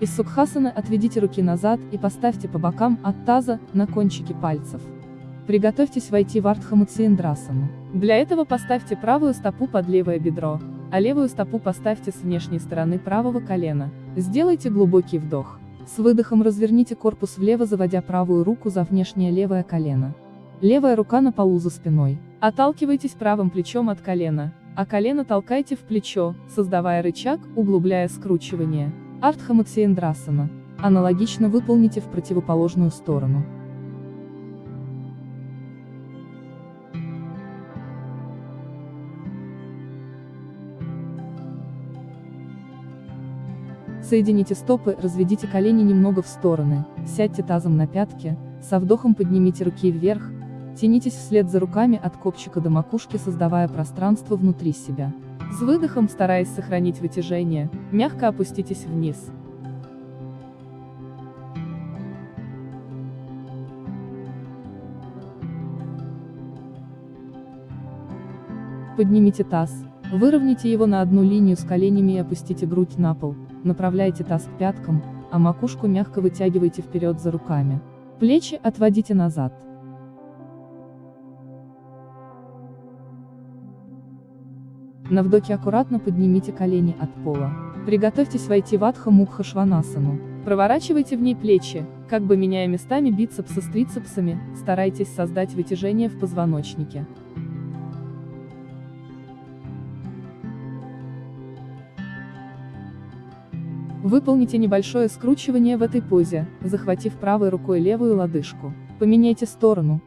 Из сукхасаны отведите руки назад и поставьте по бокам от таза, на кончики пальцев. Приготовьтесь войти в Артхамуциендрасану. Для этого поставьте правую стопу под левое бедро, а левую стопу поставьте с внешней стороны правого колена. Сделайте глубокий вдох. С выдохом разверните корпус влево, заводя правую руку за внешнее левое колено. Левая рука на полу за спиной. Отталкивайтесь правым плечом от колена, а колено толкайте в плечо, создавая рычаг, углубляя скручивание. Артхамациендрасана. Аналогично выполните в противоположную сторону. Соедините стопы, разведите колени немного в стороны, сядьте тазом на пятки, со вдохом поднимите руки вверх, тянитесь вслед за руками от копчика до макушки, создавая пространство внутри себя. С выдохом, стараясь сохранить вытяжение, мягко опуститесь вниз. Поднимите таз, выровняйте его на одну линию с коленями и опустите грудь на пол, направляйте таз к пяткам, а макушку мягко вытягивайте вперед за руками. Плечи отводите назад. На вдохе аккуратно поднимите колени от пола. Приготовьтесь войти в Адха Мукха Шванасану. Проворачивайте в ней плечи, как бы меняя местами бицепсы с трицепсами, старайтесь создать вытяжение в позвоночнике. Выполните небольшое скручивание в этой позе, захватив правой рукой левую лодыжку. Поменяйте сторону.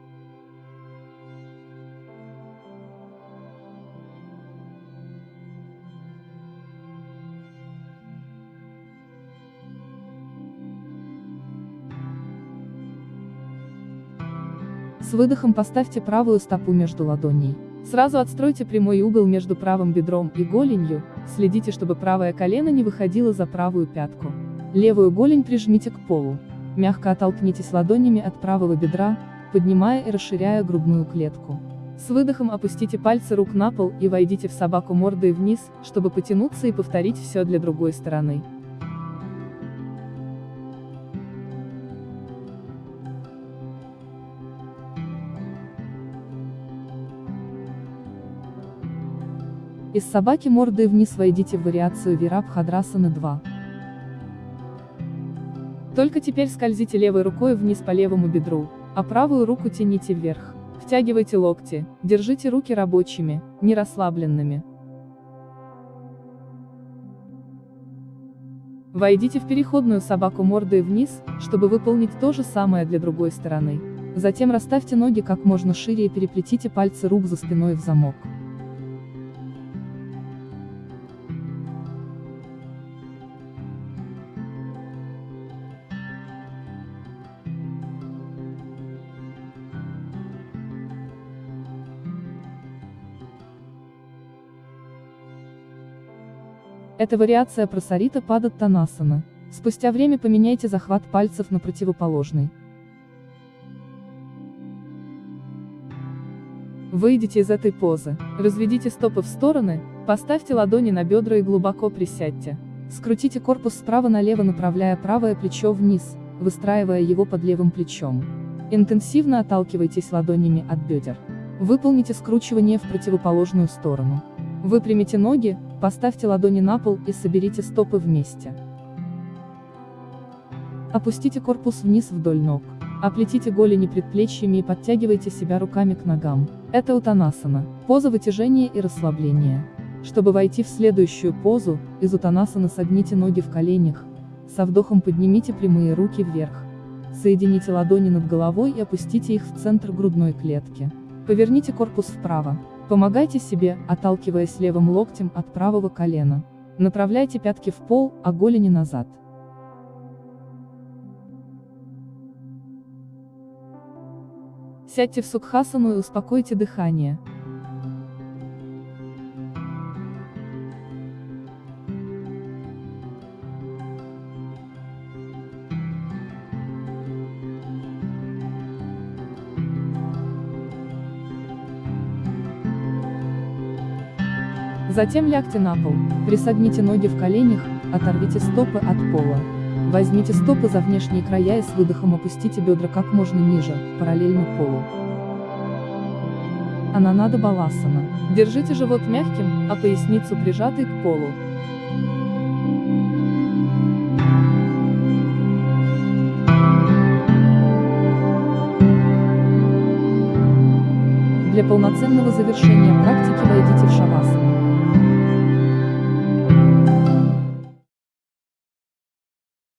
С выдохом поставьте правую стопу между ладоней. Сразу отстройте прямой угол между правым бедром и голенью, следите, чтобы правое колено не выходило за правую пятку. Левую голень прижмите к полу. Мягко оттолкнитесь ладонями от правого бедра, поднимая и расширяя грудную клетку. С выдохом опустите пальцы рук на пол и войдите в собаку мордой вниз, чтобы потянуться и повторить все для другой стороны. Из собаки мордой вниз войдите в вариацию Вирабхадрасаны 2. Только теперь скользите левой рукой вниз по левому бедру, а правую руку тяните вверх. Втягивайте локти, держите руки рабочими, не расслабленными. Войдите в переходную собаку мордой вниз, чтобы выполнить то же самое для другой стороны. Затем расставьте ноги как можно шире и переплетите пальцы рук за спиной в замок. Это вариация просарита падат танасана. Спустя время поменяйте захват пальцев на противоположный. Выйдите из этой позы, разведите стопы в стороны, поставьте ладони на бедра и глубоко присядьте. Скрутите корпус справа налево, направляя правое плечо вниз, выстраивая его под левым плечом. Интенсивно отталкивайтесь ладонями от бедер. Выполните скручивание в противоположную сторону. Выпрямите ноги, поставьте ладони на пол и соберите стопы вместе. Опустите корпус вниз вдоль ног. Оплетите голени предплечьями и подтягивайте себя руками к ногам. Это утанасана, поза вытяжения и расслабления. Чтобы войти в следующую позу, из утанасаны согните ноги в коленях, со вдохом поднимите прямые руки вверх. Соедините ладони над головой и опустите их в центр грудной клетки. Поверните корпус вправо. Помогайте себе, отталкиваясь левым локтем от правого колена. Направляйте пятки в пол, а голени назад. Сядьте в сукхасану и успокойте дыхание. Затем лягте на пол, присогните ноги в коленях, оторвите стопы от пола. Возьмите стопы за внешние края и с выдохом опустите бедра как можно ниже, параллельно полу. Ананада Баласана. Держите живот мягким, а поясницу прижатой к полу. Для полноценного завершения практики войдите в шавасану.